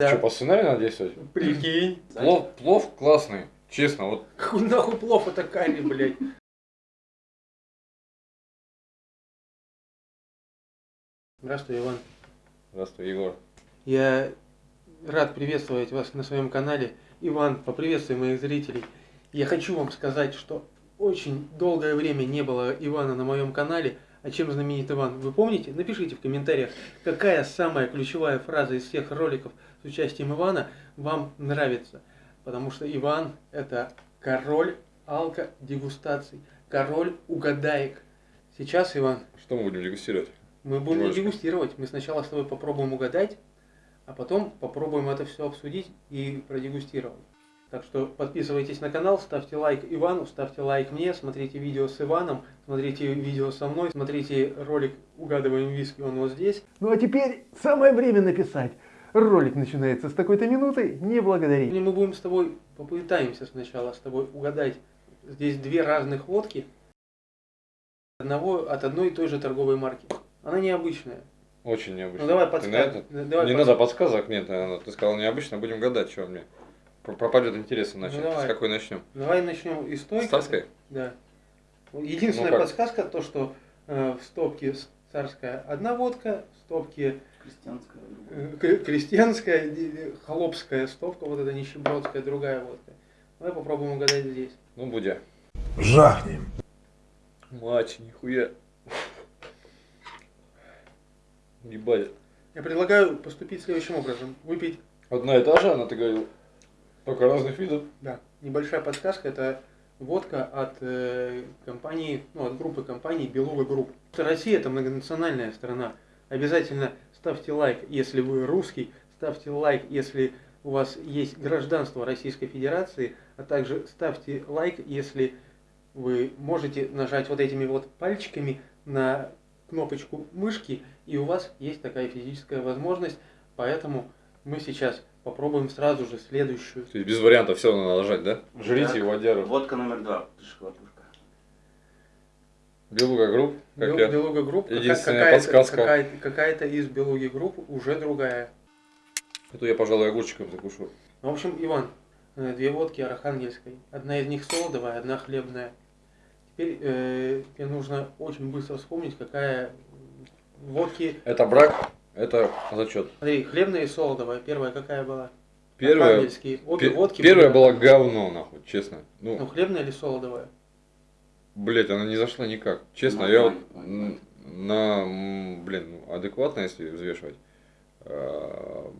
Да. Что, по сценарию надо действовать? Прикинь. Плов, плов классный, честно, вот Хуй нахуй плов это карри, блядь. Здравствуй, Иван. Здравствуй, Егор. Я рад приветствовать вас на своем канале. Иван, поприветствуй моих зрителей. Я хочу вам сказать, что очень долгое время не было Ивана на моем канале. А чем знаменит Иван? Вы помните? Напишите в комментариях, какая самая ключевая фраза из всех роликов с участием Ивана вам нравится. Потому что Иван это король алко-дегустаций, король угадаек. Сейчас, Иван, Что мы будем дегустировать? мы будем Немножко. дегустировать. Мы сначала с тобой попробуем угадать, а потом попробуем это все обсудить и продегустировать. Так что подписывайтесь на канал, ставьте лайк Ивану, ставьте лайк мне, смотрите видео с Иваном, смотрите видео со мной, смотрите ролик «Угадываем виски», он вот здесь. Ну а теперь самое время написать. Ролик начинается с такой-то минуты, не благодарить. И мы будем с тобой, попытаемся сначала с тобой угадать. Здесь две разных водки одного, от одной и той же торговой марки. Она необычная. Очень необычно. Ну давай Ты на подсказывай. это? Давай не подсказывай. надо подсказок, нет, наверное. Ты сказал необычно, будем гадать, что мне. Пропадет интерес иначе. Ну, давай. С какой начнем? Давай начнем из той. С царской? Да. Вот Единственная Ну как? подсказка то, что э, в стопке царская одна водка, в стопке Крестьянская. э, крестьянская, холопская стопка, вот эта нищебродская, другая водка. Давай попробуем угадать здесь. Ну, будя. Жахнем. Мать, нихуя. Ебать. Я предлагаю поступить следующим образом. Выпить, Одна и та же, она, ты говорил, только разных видов. да, небольшая подсказка, это водка от э, компании, ну, от группы компаний Белуга Групп. Россия это многонациональная страна. Обязательно ставьте лайк, если вы русский, ставьте лайк, если у вас есть гражданство Российской Федерации, а также ставьте лайк, если вы можете нажать вот этими вот пальчиками на кнопочку мышки, и у вас есть такая физическая возможность, поэтому мы сейчас попробуем сразу же следующую. То есть без вариантов все надо нажать, да? Жрите Так. водяру. Водка номер два. Шоколадушка. Белуга групп, как Бел- я. Белуга групп, какая- Единственная какая-то, подсказка. какая-то, какая-то из Белуги групп уже другая. Эту я, пожалуй, огурчиком закушу. В общем, Иван, э, две водки архангельской. Одна из них солодовая, одна хлебная. Теперь э, тебе нужно очень быстро вспомнить, какая водки. Это брак, это зачет. Смотри, хлебная и солодовая. Первая какая была? Первая. Обе водки первая были- была говно, нахуй, честно. Ну, Ну, хлебная или солодовая? блять, она не зашла никак. Честно, Ну, я вот на, блин, адекватно, если взвешивать. а,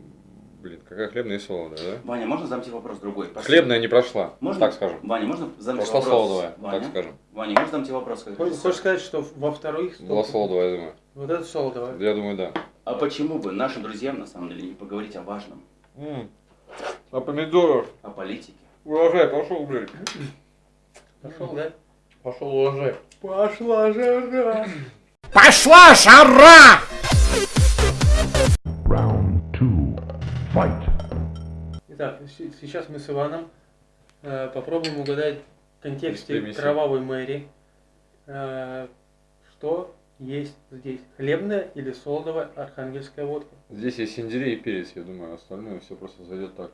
Блин, какая хлебная и солодовая, да? Ваня, можно задам тебе вопрос другой? Пошли. Хлебная не прошла, Можно? так скажем. Ваня, можно задам тебе Прошла вопрос? солодовая, Ваня? так скажем. Ваня, можно задам тебе вопрос? как Хочешь, хочешь сказать, что во вторых Была солодовая, я думаю. Вот это солодовая. Я думаю, да. А почему бы нашим друзьям, на самом деле, не поговорить о важном? А помидоров? О политике? Урожай пошел, блядь. Пошел, да? Пошел урожай. Пошла жара. Пошла жара! Round two. Fight. Итак, сейчас мы с Иваном э, попробуем угадать в контексте кровавой Мэри, э, что есть здесь. Хлебная или солодовая архангельская водка. Здесь есть сельдерей и перец, я думаю, остальное все просто зайдет так.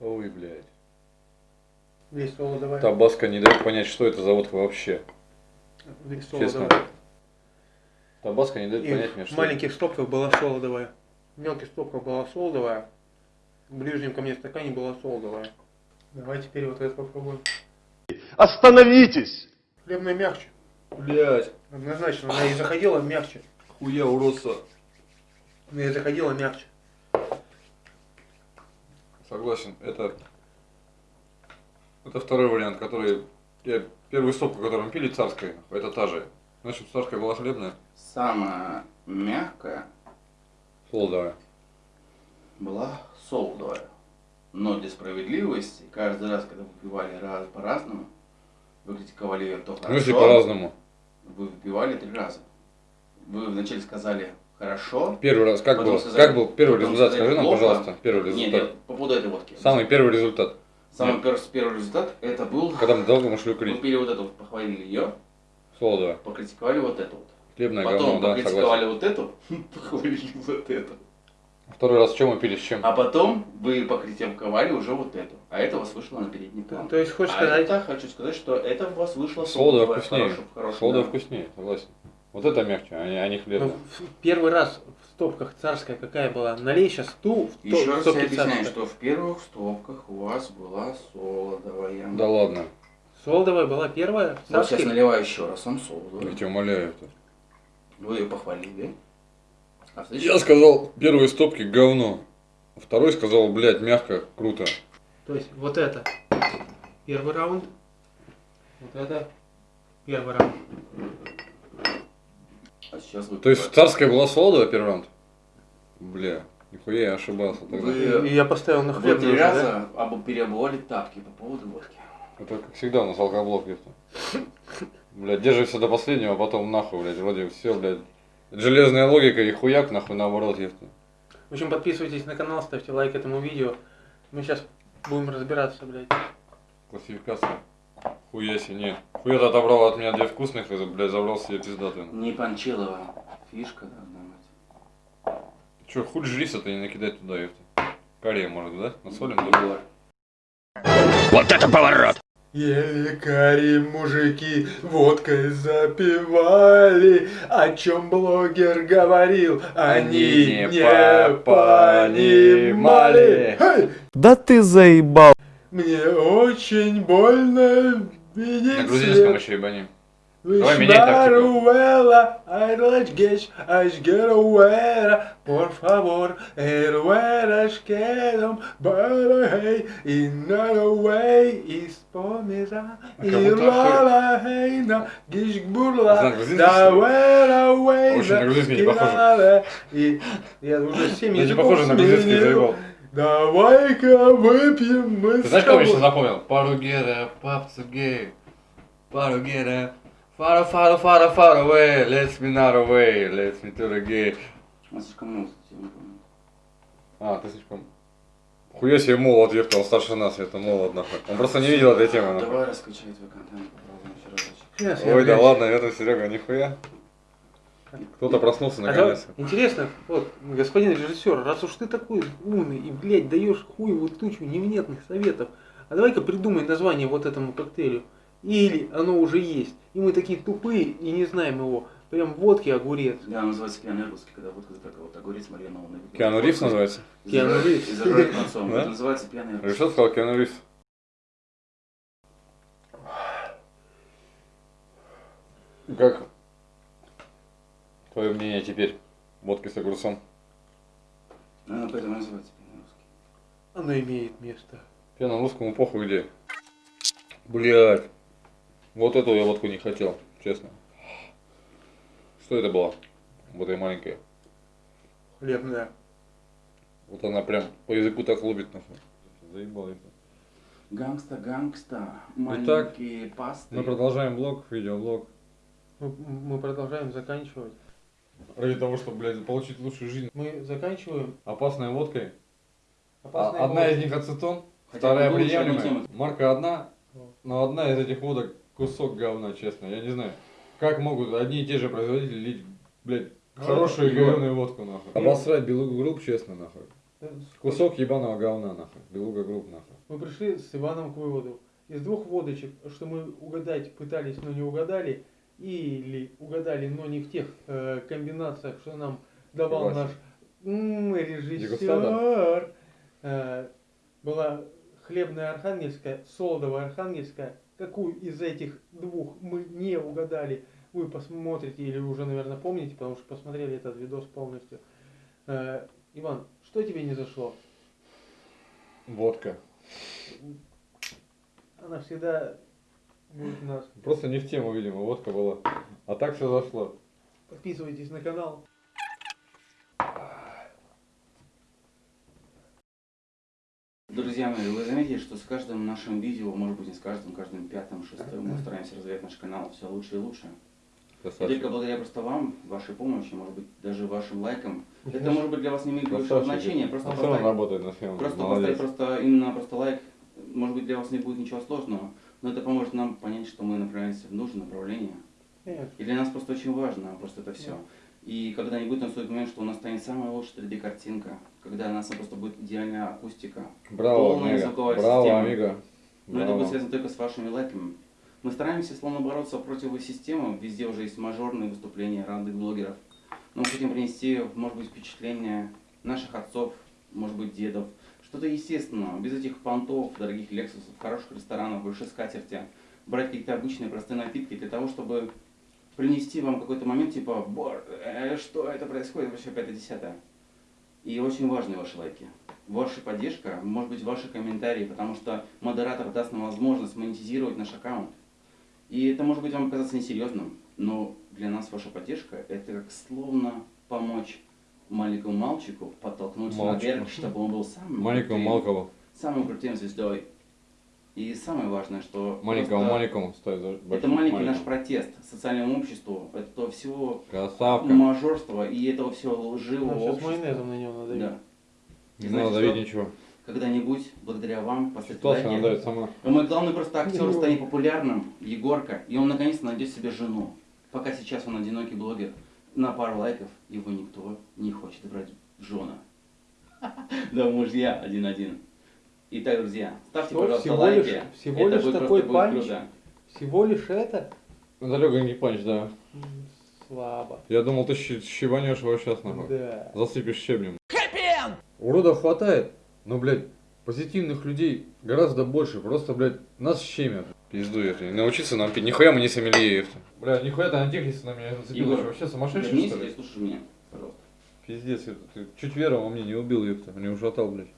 Ой, блядь. Здесь солодовая. Табаско не дает понять, что это за водка вообще. Здесь Честно. солодовая. Табаско не дает И понять мне, в что маленьких стопках была солодовая. В мелких стопках была солодовая. В ближнем ко мне стакане была солодовая. Давай теперь вот это попробуем. Остановитесь! Хлебная мягче. Блядь, Однозначно, она и заходила мягче. хуя уродца. Она и заходила мягче. Согласен, это... Это второй вариант, который... Я... Первую стопку, которую мы пили, царская, это та же. Значит, царская была хлебная, Самая мягкая солодовая. была солодовая. Но для справедливости, каждый раз, когда вы выпивали раз по-разному, вы критиковали ее то В хорошо, смысле по-разному? вы выпивали три раза. Вы вначале сказали хорошо, Первый раз, как был? сказали- как был первый результат? Скажи нам, плохо. пожалуйста, первый Нет, результат. нет, по поводу этой водки. Самый первый результат. Самый Нет. первый, первый результат это был, Когда мы долго мы шли вы курить. пили вот эту, похвалили ее, Солодовая. покритиковали вот эту вот. Хлебное Потом говно, да, покритиковали согласен. вот эту, похвалили вот эту. Второй раз чем мы пили, с чем? А потом вы покритиковали уже вот эту. А это у вас вышло на передний план. То есть хочешь а сказать, это, хочу сказать, что это у вас вышло Солодовое вкуснее. хорошее- хорошее, Солодовое да. вкуснее, согласен. Вот это мягче, а не, а не ну, хлебное. в- первый раз в стопках царская какая была? Налей сейчас ту в, то- Еще раз я объясняю, царская. что в первых стопках у вас была солодовая. Да ладно, Солдовая была первая Вот сейчас наливаю еще раз вам я солодовую. тебя умоляю. Это. Вы ее похвалили. А в следующий Я сказал, первые стопки говно. А Второй сказал, блядь, мягко, круто. То есть вот это первый раунд, вот это первый раунд. А сейчас вы... То есть царская была солодовая первый раунд? Бля, нихуя я ошибался тогда. Вы- И я поставил на Вы хлеб. три раза обо- переобували тапки по поводу водки. Это как всегда у нас алкоблок где-то. Блядь, держишься до последнего, а потом нахуй, блядь, вроде все, блядь. Железная логика и хуяк нахуй наоборот, ефта. В общем, подписывайтесь на канал, ставьте лайк этому видео. Мы сейчас будем разбираться, блядь. Классификация. Хуя себе, нет. Хуя ты отобрал от меня две вкусных и, блядь, забрал себе пиздатую. Не Панчилова фишка должна быть. Че, хуй жриса-то не накидать туда, ефта. Корея может, да? Насолим, да? Егор. Ели кари мужики, водкой запивали, о чем блогер говорил, они, не не понимали. понимали. Хей! Да ты заебал. Мне очень больно видеть На грузинском еще ебани. Давай Давай меняй тактику. por favor, erueras quedam barahei, и наraway, и спомера, А и как будто ралахейна, гишгбурла, Знак грузинский, да что ли? вэraway, Очень на грузинский не похоже. И я уже семь Я не языков похоже на грузинский сменил. заебал. Давай-ка выпьем мы Ты с знаешь, кого я сейчас тобой. запомнил? Паругера, папцу гей. Паругера. Far, far, far, far away, let's me not away, let's me to the gay. Он слишком много, я не помню. А, ты слишком... Хуя себе молод, ефта, он старше нас, это молод, нахуй. Он просто не видел этой темы, нахуй. Давай раскачай твой контент, попробуем еще разочек. Ой, да ладно, это Серега, нихуя. Кто-то проснулся А наконец. интересно, вот, господин режиссер, раз уж ты такой умный и, блядь, даешь хуевую тучу невнятных советов, а давай-ка придумай название вот этому коктейлю. Или оно уже есть, и мы такие тупые и не знаем его. Прям водки огурец. Да, называется пьяный русский, когда водка запекла вот огурец маринованный. Киану Ривз называется? Киану Ривз. И зажарить концом. Это называется пьяный русский. Решил сказал Киану Ривз. Как твое мнение теперь? Водки с огурцом. Ну, поэтому называется пьяный русский. Оно имеет место. Пьяным русскому похуй где. Блять. Вот эту я водку не хотел, честно. Что это было? Вот эта маленькая. Хлебная. Вот она прям по языку так лобит нахуй. Заебал это. Гангста, гангста, Итак, маленькие пасты. Мы продолжаем блог, видеоблог. Мы, мы продолжаем заканчивать. Ради того, чтобы, блядь, получить лучшую жизнь. Мы заканчиваем. Опасной водкой. Опасные А- одна из них ацетон, Хотя вторая приемлемая. Марка одна, но одна из этих водок кусок говна, честно. Я не знаю, как могут одни и те же производители лить, блядь, хорошую говяную водку, нахуй. Обосрать белугу групп, честно, нахуй. Кусок ебаного говна, нахуй. Белуга групп, нахуй. Мы пришли с Иваном к выводу. Из двух водочек, что мы угадать пытались, но не угадали, или угадали, но не в тех э, комбинациях, что нам давал Согласен. наш м, режиссер, э, была хлебная архангельская, солодовая архангельская. Какую из этих двух мы не угадали, вы посмотрите или уже, наверное, помните, потому что посмотрели этот видос полностью. Э, Иван, что тебе не зашло? Водка. Она всегда будет у нас. Просто не в тему, видимо, водка была. А так все зашло. Подписывайтесь на канал. Друзья мои, вы заметили, что с каждым нашим видео, может быть не с каждым, каждым пятым, шестым, мы стараемся развивать наш канал все лучше и лучше. И только Красавчик. благодаря просто вам, вашей помощи, может быть, даже вашим лайкам, это может быть для вас не имеет большого Красавчик. значения, просто равно поставить, работает на съемке. просто Молодец. поставить просто именно просто лайк, может быть для вас не будет ничего сложного, но это поможет нам понять, что мы направляемся в нужное направление. Нет. И для нас просто очень важно просто это все. Да. И когда-нибудь наступит момент, что у нас станет самая лучшая 3D-картинка, когда у нас просто будет идеальная акустика, Браво, полная звуковая Браво, система. Амиго. Но это будет связано только с вашими лайками. Мы стараемся словно бороться против системы, везде уже есть мажорные выступления разных блогеров. Но мы хотим принести, может быть, впечатление наших отцов, может быть, дедов. Что-то естественное, без этих понтов, дорогих лексусов, хороших ресторанов, большой скатерти. Брать какие-то обычные простые напитки для того, чтобы принести вам какой-то момент, типа, «Боже, э, что это происходит, вообще пятое десятое. И очень важны ваши лайки. Ваша поддержка, может быть, ваши комментарии, потому что модератор даст нам возможность монетизировать наш аккаунт. И это может быть вам казаться несерьезным, но для нас ваша поддержка это как словно помочь маленькому мальчику подтолкнуть Мальчику. наверх, чтобы он был самым Маленькому Малкову. самым крутым звездой. И самое важное, что Маленькому просто маленькому. Стой, за- это маленький наш маленькому. протест социальному обществу, это всего Красавка. мажорства и этого всего лживого Ну, сейчас общества. майонезом на него надавить. Да. Не Знаете надо давить что? ничего. Когда-нибудь, благодаря вам, после дает сама. Мой главный просто актер станет популярным, Егорка, и он наконец-то найдет себе жену. Пока сейчас он одинокий блогер, на пару лайков его никто не хочет брать в жена. Да, мужья один-один. Итак, друзья, ставьте, Что, пожалуйста, всего лайки. лишь- всего Это лишь будет такой просто будет панч? круто. Всего лишь это? Это легонький панч, да. Слабо. Я думал, ты щебанешь его сейчас нахуй. Да. Засыпешь щебнем. Уродов хватает, но, блядь, позитивных людей гораздо больше. Просто, блядь, нас щемят. Пизду, если научиться нам пить. Нихуя мы не сомелье, Бля, нихуя ты антихрист на меня зацепил. Егор, вообще сумасшедший, Вернись что ли? слушай меня, пожалуйста. Пиздец, это ты чуть веру во мне не убил, ёпта. Мне ужатал, блядь.